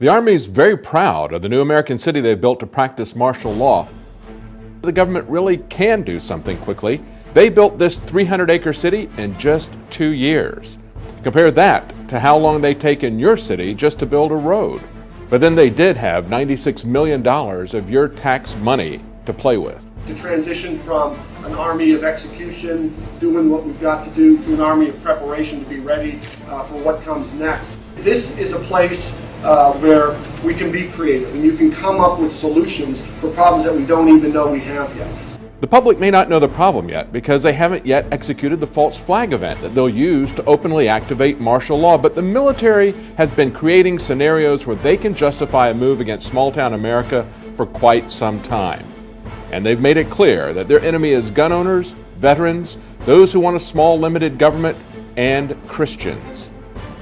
The Army is very proud of the new American city they've built to practice martial law. The government really can do something quickly. They built this 300 acre city in just two years. Compare that to how long they take in your city just to build a road. But then they did have $96 million of your tax money to play with. To transition from an army of execution, doing what we've got to do, to an army of preparation to be ready uh, for what comes next. This is a place uh, where we can be creative and you can come up with solutions for problems that we don't even know we have yet. The public may not know the problem yet because they haven't yet executed the false flag event that they'll use to openly activate martial law, but the military has been creating scenarios where they can justify a move against small town America for quite some time. And they've made it clear that their enemy is gun owners, veterans, those who want a small limited government, and Christians.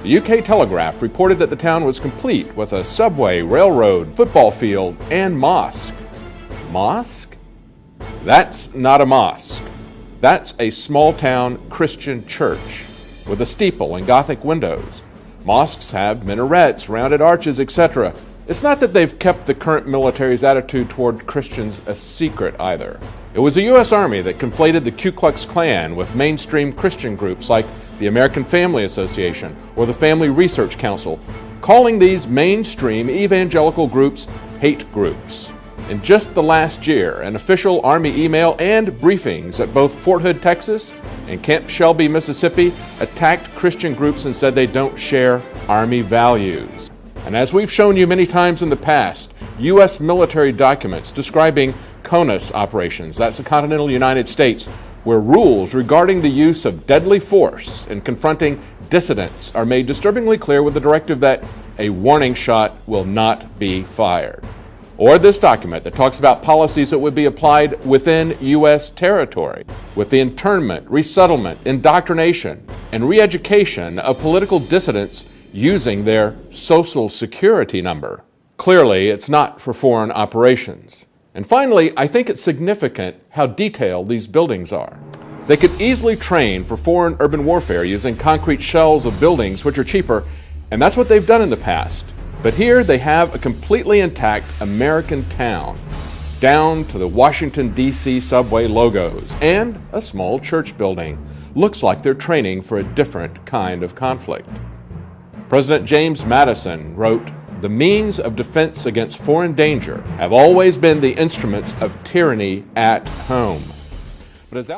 The UK Telegraph reported that the town was complete with a subway, railroad, football field, and mosque. Mosque? That's not a mosque. That's a small town Christian church with a steeple and Gothic windows. Mosques have minarets, rounded arches, etc. It's not that they've kept the current military's attitude toward Christians a secret either. It was the U.S. Army that conflated the Ku Klux Klan with mainstream Christian groups like the American Family Association, or the Family Research Council, calling these mainstream evangelical groups hate groups. In just the last year, an official Army email and briefings at both Fort Hood, Texas and Camp Shelby, Mississippi attacked Christian groups and said they don't share Army values. And as we've shown you many times in the past, U.S. military documents describing CONUS operations, that's the continental United States, where rules regarding the use of deadly force in confronting dissidents are made disturbingly clear with the directive that a warning shot will not be fired. Or this document that talks about policies that would be applied within U.S. territory, with the internment, resettlement, indoctrination, and re education of political dissidents using their social security number. Clearly, it's not for foreign operations. And finally, I think it's significant how detailed these buildings are. They could easily train for foreign urban warfare using concrete shells of buildings which are cheaper, and that's what they've done in the past. But here they have a completely intact American town, down to the Washington, D.C. subway logos, and a small church building. Looks like they're training for a different kind of conflict. President James Madison wrote, the means of defense against foreign danger have always been the instruments of tyranny at home. But as